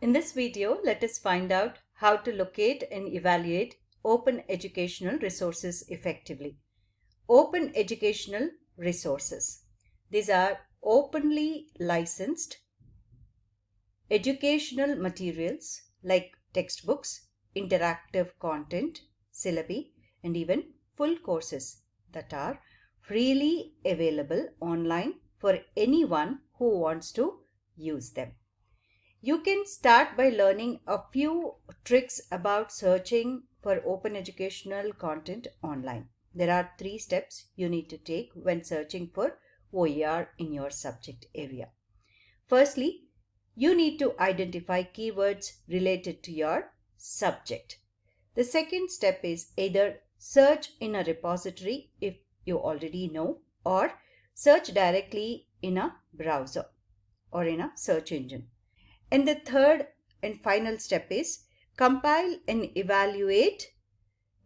In this video, let us find out how to locate and evaluate open educational resources effectively. Open educational resources. These are openly licensed educational materials like textbooks, interactive content, syllabi, and even full courses that are freely available online for anyone who wants to use them. You can start by learning a few tricks about searching for open educational content online. There are three steps you need to take when searching for OER in your subject area. Firstly, you need to identify keywords related to your subject. The second step is either search in a repository if you already know or search directly in a browser or in a search engine. And the third and final step is compile and evaluate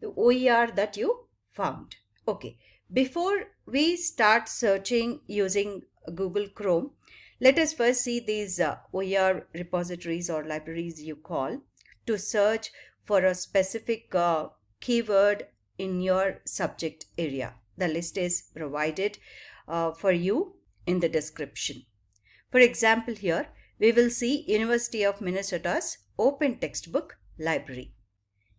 the OER that you found. Okay, before we start searching using Google Chrome, let us first see these uh, OER repositories or libraries you call to search for a specific uh, keyword in your subject area. The list is provided uh, for you in the description. For example, here we will see University of Minnesota's Open Textbook Library.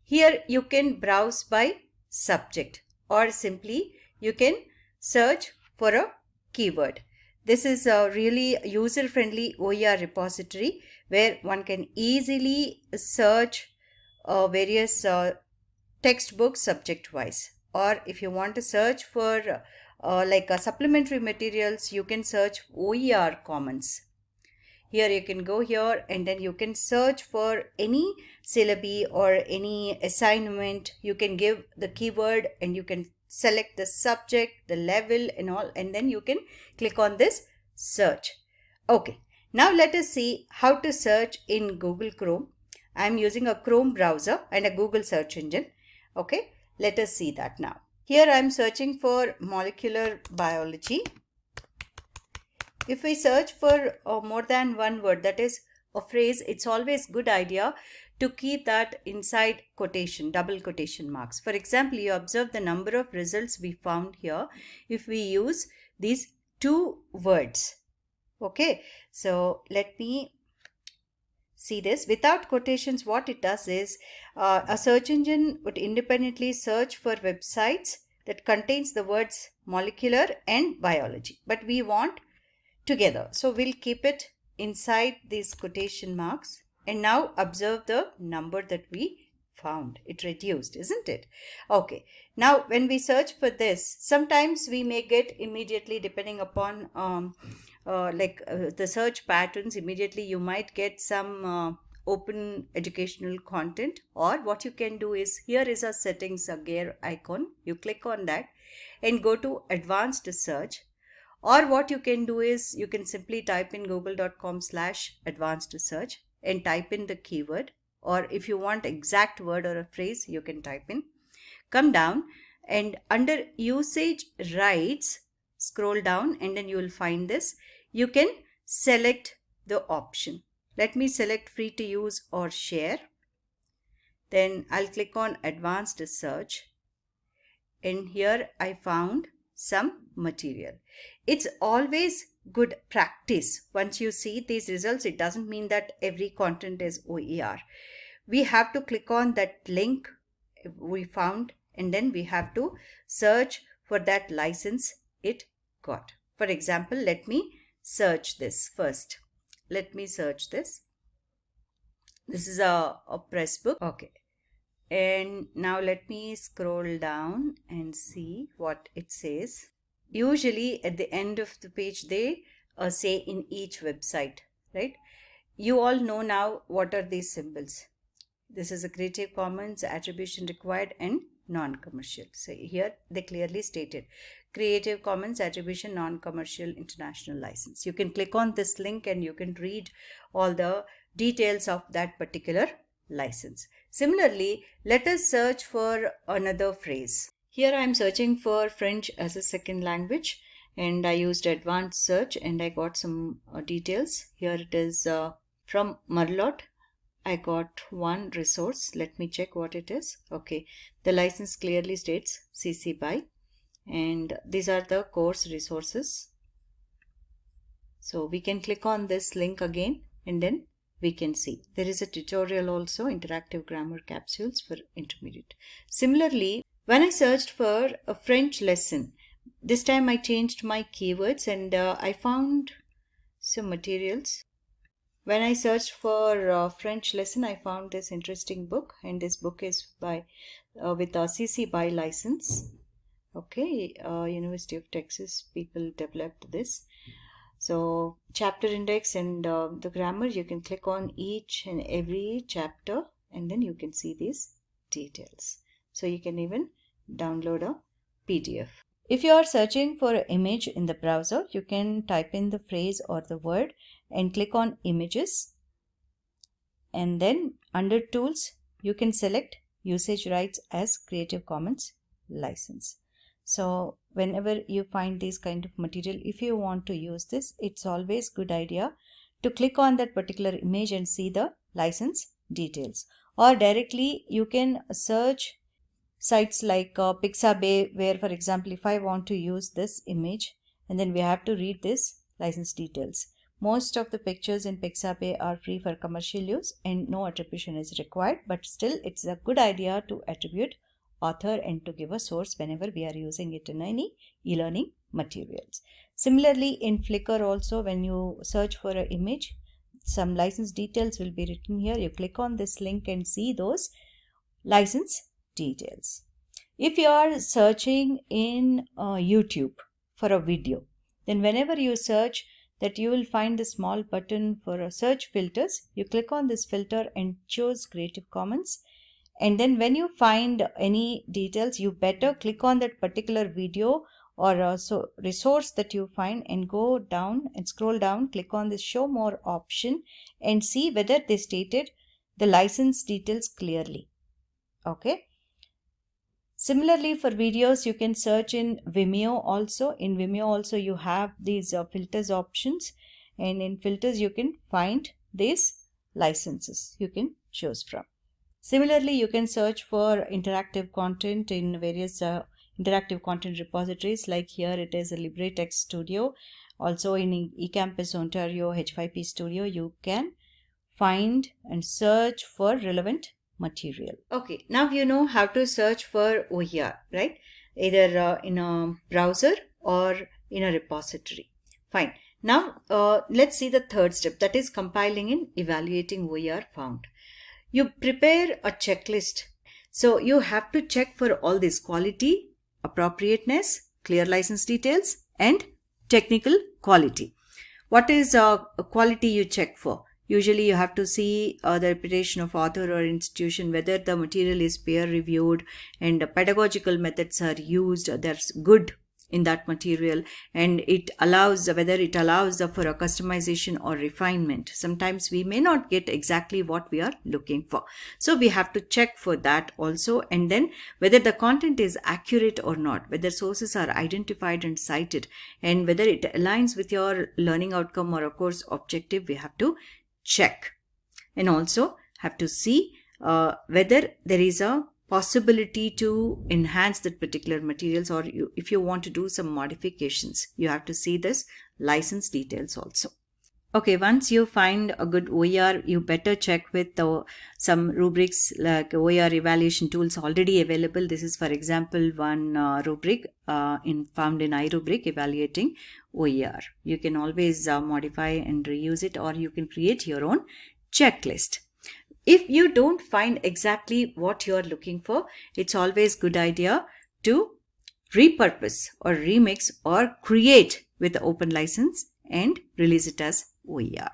Here you can browse by subject or simply you can search for a keyword. This is a really user-friendly OER repository where one can easily search uh, various uh, textbooks subject-wise. Or if you want to search for uh, like supplementary materials, you can search OER Commons here you can go here and then you can search for any syllabi or any assignment. You can give the keyword and you can select the subject the level and all and then you can click on this search. Okay now let us see how to search in google chrome. I am using a chrome browser and a google search engine. Okay let us see that now. Here i am searching for molecular biology if we search for uh, more than one word, that is a phrase, it's always good idea to keep that inside quotation, double quotation marks. For example, you observe the number of results we found here if we use these two words. Okay, so let me see this. Without quotations, what it does is uh, a search engine would independently search for websites that contains the words molecular and biology. But we want together. So we'll keep it inside these quotation marks and now observe the number that we found. It reduced, isn't it? Okay. Now when we search for this, sometimes we may get immediately depending upon um, uh, like uh, the search patterns, immediately you might get some uh, open educational content or what you can do is here is a settings a gear icon. You click on that and go to advanced search or what you can do is you can simply type in google.com slash advanced search and type in the keyword. Or if you want exact word or a phrase you can type in. Come down and under usage rights scroll down and then you will find this. You can select the option. Let me select free to use or share. Then I'll click on advanced search and here I found some material. It's always good practice. Once you see these results, it doesn't mean that every content is OER. We have to click on that link we found and then we have to search for that license it got. For example, let me search this first. Let me search this. This is a, a press book. Okay and now let me scroll down and see what it says. Usually at the end of the page they uh, say in each website right? You all know now what are these symbols. This is a creative commons attribution required and non-commercial. So here they clearly stated creative commons attribution non-commercial international license. You can click on this link and you can read all the details of that particular license. Similarly, let us search for another phrase. Here I am searching for French as a second language and I used advanced search and I got some uh, details. Here it is uh, from Merlot I got one resource. Let me check what it is. Okay, the license clearly states CC BY and these are the course resources. So we can click on this link again and then we can see there is a tutorial also interactive grammar capsules for intermediate. Similarly, when I searched for a French lesson, this time I changed my keywords and uh, I found some materials when I searched for uh, French lesson, I found this interesting book, and this book is by uh, with a CC BY license. Okay, uh, University of Texas people developed this. So chapter index and uh, the grammar, you can click on each and every chapter, and then you can see these details. So you can even download a PDF. If you are searching for an image in the browser, you can type in the phrase or the word and click on images. And then under tools, you can select usage rights as Creative Commons license. So whenever you find this kind of material, if you want to use this, it's always good idea to click on that particular image and see the license details. Or directly you can search sites like uh, Pixabay where for example if I want to use this image and then we have to read this license details. Most of the pictures in Pixabay are free for commercial use and no attribution is required but still it's a good idea to attribute author and to give a source whenever we are using it in any e-learning materials. Similarly in Flickr also when you search for an image some license details will be written here. You click on this link and see those license details. If you are searching in uh, YouTube for a video, then whenever you search that you will find the small button for search filters. You click on this filter and choose Creative Commons. And then when you find any details, you better click on that particular video or a so resource that you find and go down and scroll down, click on this show more option and see whether they stated the license details clearly. Okay. Similarly, for videos, you can search in Vimeo also. In Vimeo also, you have these uh, filters options and in filters, you can find these licenses you can choose from. Similarly, you can search for interactive content in various uh, interactive content repositories like here it is a LibreText Studio. Also in eCampus Ontario H5P Studio, you can find and search for relevant material. Okay, now you know how to search for OER, right? Either uh, in a browser or in a repository. Fine. Now uh, let's see the third step that is compiling and evaluating OER found. You prepare a checklist. So you have to check for all this quality, appropriateness, clear license details and technical quality. What is uh, quality you check for? Usually you have to see uh, the reputation of author or institution, whether the material is peer reviewed and pedagogical methods are used, that's good in that material and it allows whether it allows for a customization or refinement. Sometimes we may not get exactly what we are looking for. So we have to check for that also and then whether the content is accurate or not whether sources are identified and cited and whether it aligns with your learning outcome or a course objective we have to check. And also have to see uh, whether there is a possibility to enhance that particular materials or you, if you want to do some modifications you have to see this license details also okay once you find a good OER you better check with the, some rubrics like OER evaluation tools already available this is for example one uh, rubric uh, in found in iRubric evaluating OER. You can always uh, modify and reuse it or you can create your own checklist. If you don't find exactly what you're looking for, it's always good idea to repurpose or remix or create with the open license and release it as OER.